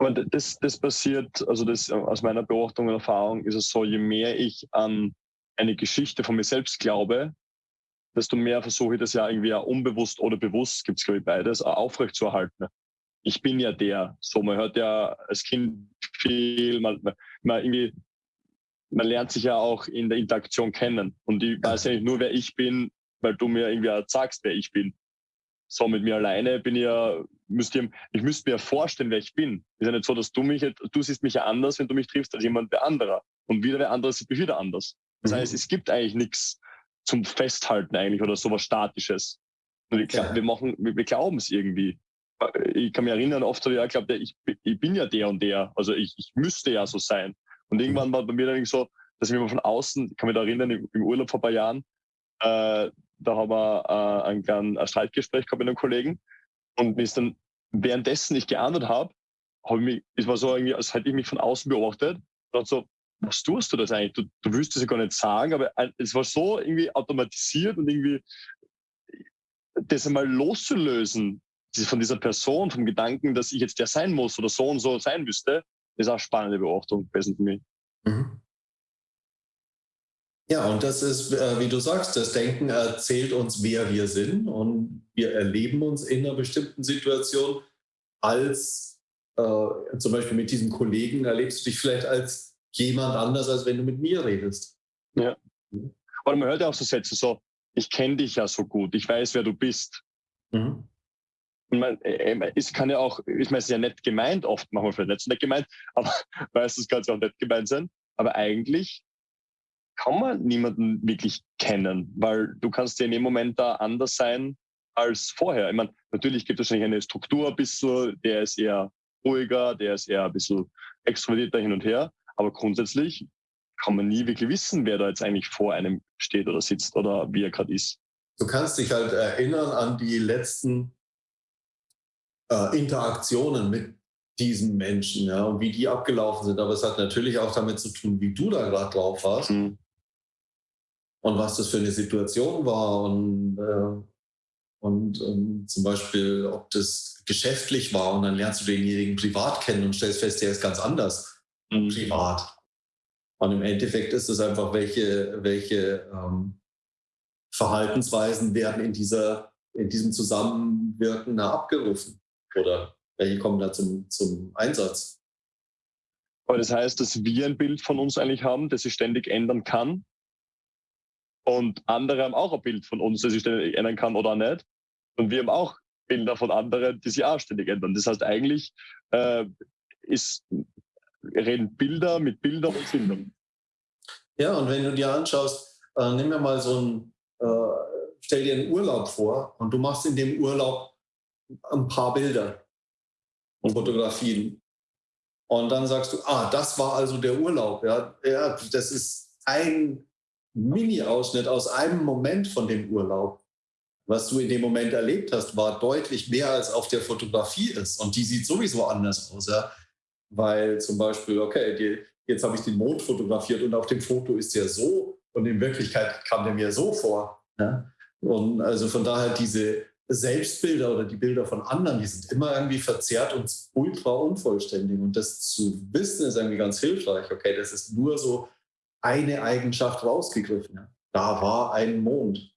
Aber das, das passiert, also das aus meiner Beobachtung und Erfahrung ist es so, je mehr ich an eine Geschichte von mir selbst glaube, desto mehr versuche ich das ja irgendwie auch unbewusst oder bewusst, gibt es glaube ich beides, auch aufrechtzuerhalten. Ich bin ja der. So, man hört ja als Kind viel, man, man, irgendwie, man lernt sich ja auch in der Interaktion kennen. Und ich weiß ja nicht nur, wer ich bin, weil du mir irgendwie sagst, wer ich bin. So, mit mir alleine bin ich ja, müsst ihr, ich müsste mir vorstellen, wer ich bin. Ist ja nicht so, dass du mich, du siehst mich ja anders, wenn du mich triffst, als jemand der anderer. Und wieder wer anderes sieht mich wieder anders. Das mhm. heißt, es gibt eigentlich nichts zum Festhalten eigentlich oder sowas Statisches. Und ich wir machen, wir, wir glauben es irgendwie. Ich kann mich erinnern, oft habe ich ja glaubt, ich, ich bin ja der und der. Also ich, ich müsste ja so sein. Und irgendwann mhm. war bei mir dann so, dass ich mich von außen, ich kann mich da erinnern, im Urlaub vor ein paar Jahren, äh, da haben wir äh, ein kleines Streitgespräch gehabt mit einem Kollegen und mir ist dann währenddessen ich geahndet habe, habe ich es war so irgendwie, als hätte ich mich von außen beobachtet und so, was tust du das eigentlich? Du, du willst es ja gar nicht sagen, aber es war so irgendwie automatisiert und irgendwie das einmal loszulösen von dieser Person, vom Gedanken, dass ich jetzt der sein muss oder so und so sein müsste, ist auch eine spannende Beobachtung gewesen für mich. Mhm. Ja, und das ist, äh, wie du sagst, das Denken erzählt uns, wer wir sind und wir erleben uns in einer bestimmten Situation als, äh, zum Beispiel mit diesem Kollegen, erlebst du dich vielleicht als jemand anders, als wenn du mit mir redest. Ja. Oder man hört ja auch so Sätze so, ich kenne dich ja so gut, ich weiß, wer du bist. Mhm. Man, äh, äh es kann ja auch, ich meine, es ist ja nett gemeint, oft machen wir vielleicht nicht so nett gemeint, aber meistens kann es ja auch nett gemeint sein. Aber eigentlich kann man niemanden wirklich kennen, weil du kannst ja in dem Moment da anders sein als vorher. Ich meine, natürlich gibt es wahrscheinlich eine Struktur ein bisschen, der ist eher ruhiger, der ist eher ein bisschen extrovertierter hin und her, aber grundsätzlich kann man nie wirklich wissen, wer da jetzt eigentlich vor einem steht oder sitzt oder wie er gerade ist. Du kannst dich halt erinnern an die letzten äh, Interaktionen mit diesen Menschen ja, und wie die abgelaufen sind. Aber es hat natürlich auch damit zu tun, wie du da gerade drauf warst. Mhm und was das für eine Situation war und, äh, und, ähm, zum Beispiel, ob das geschäftlich war und dann lernst du denjenigen privat kennen und stellst fest, der ist ganz anders mhm. privat. Und im Endeffekt ist es einfach, welche, welche ähm, Verhaltensweisen werden in, dieser, in diesem Zusammenwirken da abgerufen oder welche kommen da zum, zum Einsatz. Aber das heißt, dass wir ein Bild von uns eigentlich haben, das sich ständig ändern kann und andere haben auch ein Bild von uns, das sich ändern kann oder nicht. Und wir haben auch Bilder von anderen, die sich auch ständig ändern. Das heißt, eigentlich äh, ist, reden Bilder mit Bildern und Sindern. Ja, und wenn du dir anschaust, äh, nimm mir mal so ein, äh, stell dir einen Urlaub vor und du machst in dem Urlaub ein paar Bilder und Fotografien. Und dann sagst du, ah, das war also der Urlaub. Ja, ja das ist ein Mini-Ausschnitt aus einem Moment von dem Urlaub. Was du in dem Moment erlebt hast, war deutlich mehr als auf der Fotografie ist. Und die sieht sowieso anders aus. Ja? Weil zum Beispiel, okay, die, jetzt habe ich den Mond fotografiert und auf dem Foto ist der so und in Wirklichkeit kam der mir so vor. Ja? Und also von daher diese Selbstbilder oder die Bilder von anderen, die sind immer irgendwie verzerrt und ultra unvollständig. Und das zu wissen ist irgendwie ganz hilfreich. Okay, das ist nur so eine Eigenschaft rausgegriffen. Da war ein Mond.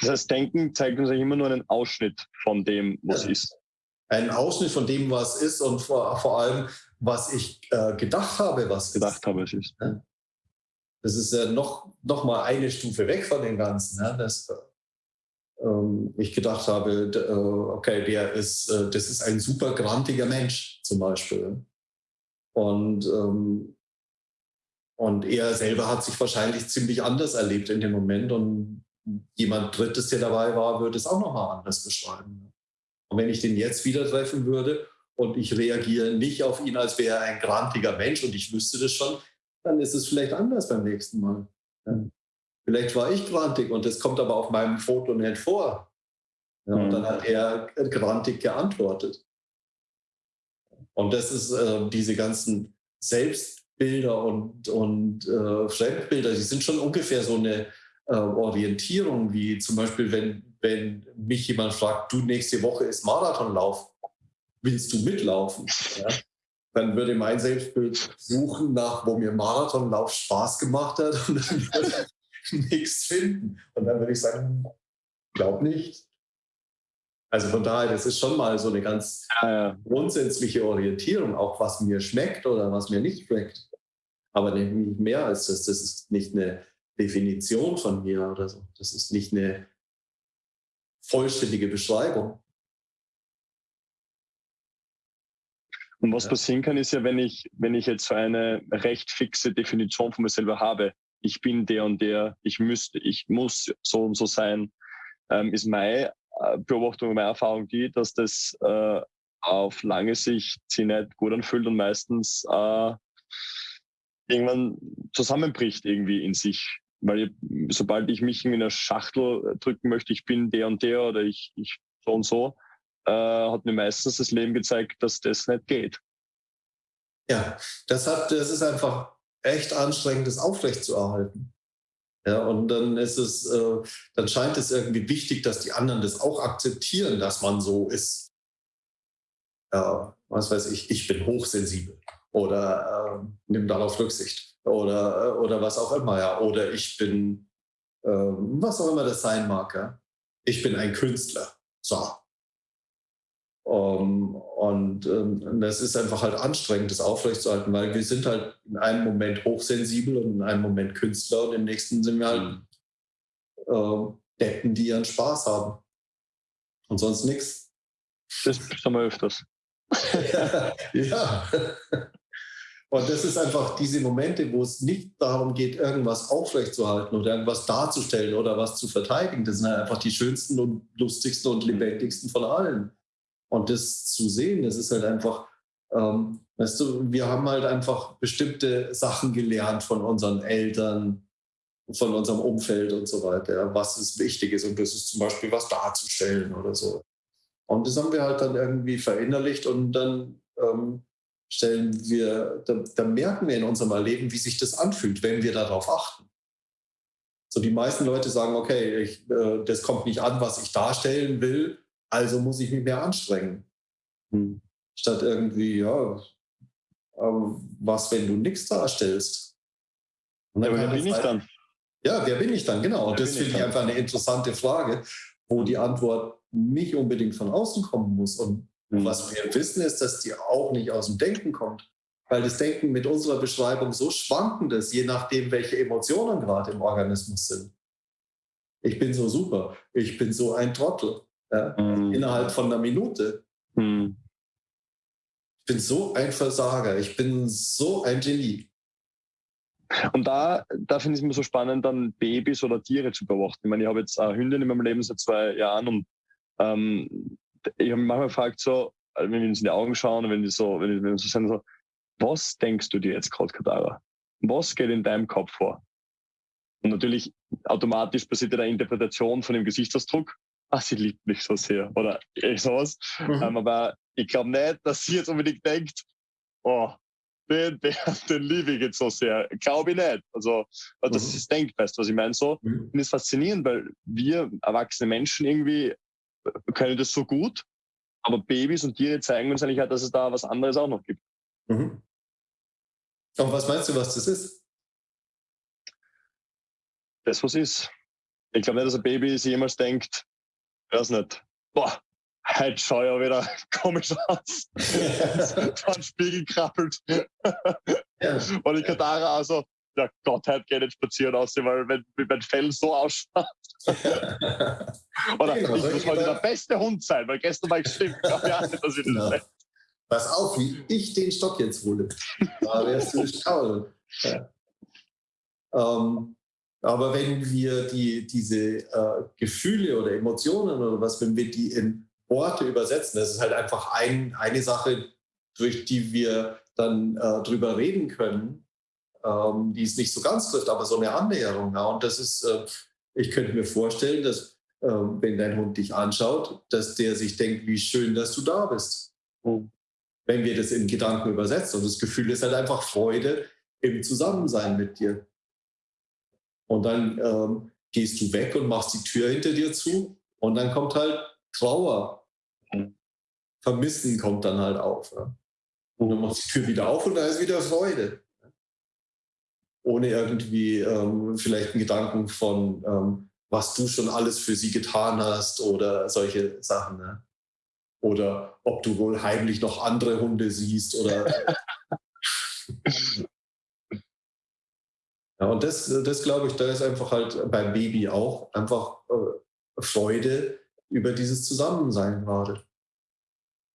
Das heißt, Denken zeigt uns ja immer nur einen Ausschnitt von dem, was ja. ist. Ein Ausschnitt von dem, was ist und vor, vor allem, was ich äh, gedacht habe, was gedacht ist. habe, es ist. Das ist ja noch, noch mal eine Stufe weg von dem Ganzen. Ja. Das, ähm, ich gedacht habe, äh, okay, der ist, äh, das ist ein super grantiger Mensch zum Beispiel. Und ähm, und er selber hat sich wahrscheinlich ziemlich anders erlebt in dem Moment. Und jemand Drittes, der dabei war, würde es auch nochmal anders beschreiben. Und wenn ich den jetzt wieder treffen würde und ich reagiere nicht auf ihn, als wäre er ein grantiger Mensch und ich wüsste das schon, dann ist es vielleicht anders beim nächsten Mal. Ja. Vielleicht war ich grantig und das kommt aber auf meinem Foto nicht vor. Ja, und dann mhm. hat er grantig geantwortet. Und das ist äh, diese ganzen Selbst Bilder und, und äh, Fremdbilder, die sind schon ungefähr so eine äh, Orientierung, wie zum Beispiel, wenn, wenn mich jemand fragt, du nächste Woche ist Marathonlauf, willst du mitlaufen? Ja? dann würde mein Selbstbild suchen nach, wo mir Marathonlauf Spaß gemacht hat und dann würde ich nichts finden. Und dann würde ich sagen, glaub nicht. Also von daher, das ist schon mal so eine ganz grundsätzliche Orientierung, auch was mir schmeckt oder was mir nicht schmeckt. Aber nicht mehr als das. Das ist nicht eine Definition von mir oder so. Das ist nicht eine vollständige Beschreibung. Und was ja. passieren kann, ist ja, wenn ich, wenn ich jetzt so eine recht fixe Definition von mir selber habe, ich bin der und der, ich müsste, ich muss so und so sein, ähm, ist meine äh, Beobachtung, meine Erfahrung die, dass das äh, auf lange Sicht sich nicht gut anfühlt und meistens äh, irgendwann zusammenbricht irgendwie in sich. Weil ich, sobald ich mich in einer Schachtel drücken möchte, ich bin der und der oder ich, ich so und so, äh, hat mir meistens das Leben gezeigt, dass das nicht geht. Ja, das, hat, das ist einfach echt anstrengend, das aufrechtzuerhalten. Ja, und dann ist es, äh, dann scheint es irgendwie wichtig, dass die anderen das auch akzeptieren, dass man so ist. Ja, was weiß ich, ich bin hochsensibel oder äh, nimm darauf Rücksicht oder, äh, oder was auch immer, ja. Oder ich bin, äh, was auch immer das sein mag, ja. Ich bin ein Künstler. So. Um, und ähm, das ist einfach halt anstrengend, das aufrechtzuerhalten, weil wir sind halt in einem Moment hochsensibel und in einem Moment Künstler und im nächsten sind wir halt äh, Deppen, die ihren Spaß haben. Und sonst nichts. Das haben wir öfters. ja. Und das ist einfach diese Momente, wo es nicht darum geht, irgendwas aufrechtzuerhalten oder irgendwas darzustellen oder was zu verteidigen. Das sind halt einfach die schönsten und lustigsten und lebendigsten von allen. Und das zu sehen, das ist halt einfach, ähm, weißt du, wir haben halt einfach bestimmte Sachen gelernt von unseren Eltern, von unserem Umfeld und so weiter, was es wichtig ist. Und das ist zum Beispiel was darzustellen oder so. Und das haben wir halt dann irgendwie verinnerlicht und dann ähm, stellen wir, dann, dann merken wir in unserem Erleben, wie sich das anfühlt, wenn wir darauf achten. So die meisten Leute sagen, okay, ich, äh, das kommt nicht an, was ich darstellen will, also muss ich mich mehr anstrengen. Hm. Statt irgendwie, ja, was, wenn du nichts darstellst? Ja, wer bin ich dann? Ja, wer bin ich dann? Genau. Und das finde ich einfach eine interessante Frage, wo die Antwort nicht unbedingt von außen kommen muss. Und mhm. was wir wissen, ist, dass die auch nicht aus dem Denken kommt. Weil das Denken mit unserer Beschreibung so schwankend ist, je nachdem, welche Emotionen gerade im Organismus sind. Ich bin so super, ich bin so ein Trottel, ja, mhm. innerhalb von einer Minute. Mhm. Ich bin so ein Versager, ich bin so ein Genie. Und da, da finde ich es mir so spannend, dann Babys oder Tiere zu beobachten. Ich meine, ich habe jetzt eine Hündin in meinem Leben seit zwei Jahren und ähm, ich habe mich manchmal gefragt, so, wenn wir uns in die Augen schauen wenn die so, wenn die, so sind, so, was denkst du dir jetzt gerade, Katara? Was geht in deinem Kopf vor? Und natürlich automatisch passiert eine Interpretation von dem Gesichtsausdruck ah, sie liebt mich so sehr oder sowas. Mhm. Ähm, aber ich glaube nicht, dass sie jetzt unbedingt denkt, oh, den, den, den liebe ich jetzt so sehr. Glaube ich nicht. Also, dass mhm. sie es denkt, weißt du, was ich meine? So, mhm. finde es faszinierend, weil wir erwachsene Menschen irgendwie äh, können das so gut, aber Babys und Tiere zeigen uns eigentlich, halt, dass es da was anderes auch noch gibt. Mhm. Und was meinst du, was das ist? Das, was ist. Ich glaube nicht, dass ein Baby sich jemals denkt, weiß nicht, boah, heute schaue ich ja wieder komisch aus. Vor den Spiegel krabbelt. Und ich Katara also, ja Gott, heute geht nicht spazieren aus, weil wenn, mein Fell so ausschaut. Oder genau, ich muss heute der beste Hund sein, weil gestern war ich stimmt. Ja, dass ich genau. das Pass auf, wie ich den Stock jetzt hole. Da wärst du schauen. Ja. Ähm, aber wenn wir die, diese äh, Gefühle oder Emotionen oder was, wenn wir die in Worte übersetzen, das ist halt einfach ein, eine Sache, durch die wir dann äh, drüber reden können, ähm, die es nicht so ganz trifft, aber so eine Annäherung. Ja. Und das ist, äh, ich könnte mir vorstellen, dass äh, wenn dein Hund dich anschaut, dass der sich denkt, wie schön, dass du da bist. Mhm. Wenn wir das in Gedanken übersetzen. Und das Gefühl ist halt einfach Freude im Zusammensein mit dir. Und dann ähm, gehst du weg und machst die Tür hinter dir zu und dann kommt halt Trauer. Vermissen kommt dann halt auf. Ja. Und dann machst du die Tür wieder auf und da ist wieder Freude. Ohne irgendwie ähm, vielleicht einen Gedanken von, ähm, was du schon alles für sie getan hast oder solche Sachen. Ne? Oder ob du wohl heimlich noch andere Hunde siehst oder. ja, und das, das glaube ich, da ist einfach halt beim Baby auch einfach äh, Freude über dieses Zusammensein gerade.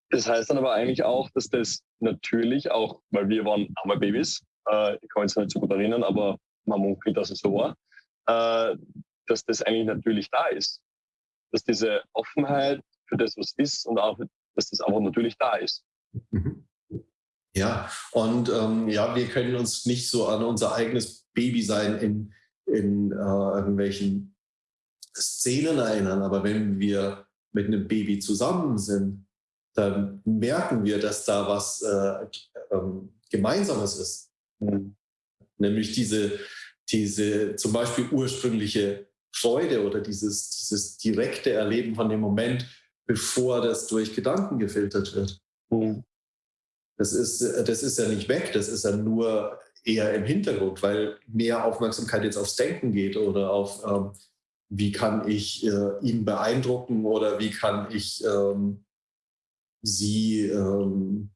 Das heißt dann aber eigentlich auch, dass das natürlich auch, weil wir waren arme Babys, äh, ich kann mich nicht so gut erinnern, aber man munkelt, dass es so war, äh, dass das eigentlich natürlich da ist. Dass diese Offenheit für das, was ist und auch, dass das einfach natürlich da ist. Mhm. Ja, und ähm, ja, wir können uns nicht so an unser eigenes Baby sein in, in äh, irgendwelchen Szenen erinnern, aber wenn wir mit einem Baby zusammen sind, dann merken wir, dass da was äh, ähm, Gemeinsames ist. Mhm. Nämlich diese, diese zum Beispiel ursprüngliche Freude oder dieses, dieses direkte Erleben von dem Moment, bevor das durch Gedanken gefiltert wird. Mhm. Das, ist, das ist ja nicht weg, das ist ja nur eher im Hintergrund, weil mehr Aufmerksamkeit jetzt aufs Denken geht oder auf, ähm, wie kann ich äh, ihn beeindrucken oder wie kann ich ähm, sie ähm,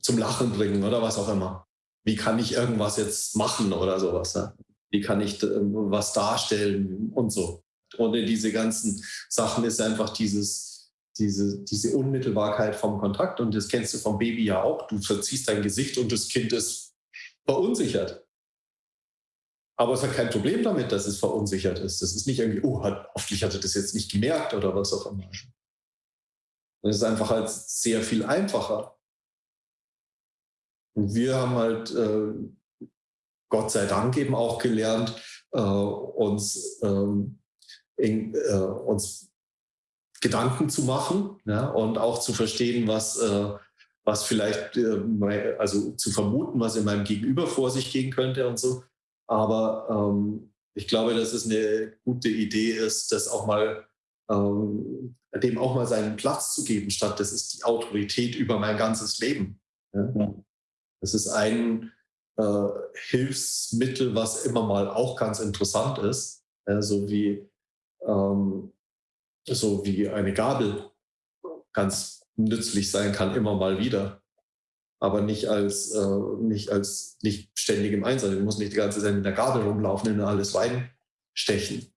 zum Lachen bringen oder was auch immer. Wie kann ich irgendwas jetzt machen oder sowas? Ne? Wie kann ich äh, was darstellen und so. Ohne diese ganzen Sachen ist einfach dieses, diese, diese Unmittelbarkeit vom Kontakt und das kennst du vom Baby ja auch. Du verziehst dein Gesicht und das Kind ist verunsichert. Aber es hat kein Problem damit, dass es verunsichert ist. Das ist nicht irgendwie, oh, hat, hoffentlich hat er das jetzt nicht gemerkt oder was auch immer. Das ist einfach halt sehr viel einfacher. Und wir haben halt, äh, Gott sei Dank eben auch gelernt, äh, uns, ähm, in, äh, uns Gedanken zu machen ja, und auch zu verstehen, was, äh, was vielleicht, äh, also zu vermuten, was in meinem Gegenüber vor sich gehen könnte und so. Aber ähm, ich glaube, dass es eine gute Idee ist, das auch mal ähm, dem auch mal seinen Platz zu geben, statt das ist die Autorität über mein ganzes Leben. Ja? Das ist ein äh, Hilfsmittel, was immer mal auch ganz interessant ist, ja, so wie ähm, so wie eine Gabel ganz nützlich sein kann, immer mal wieder aber nicht als, äh, nicht als nicht ständig im Einsatz. Du musst nicht die ganze Zeit mit der Gabel rumlaufen und alles Wein stechen.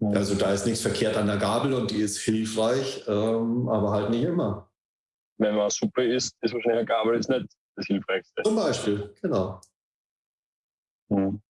Also da ist nichts verkehrt an der Gabel und die ist hilfreich, ähm, aber halt nicht immer. Wenn man Suppe isst, ist wahrscheinlich eine Gabel jetzt nicht das Hilfreichste. Zum Beispiel, genau. Hm.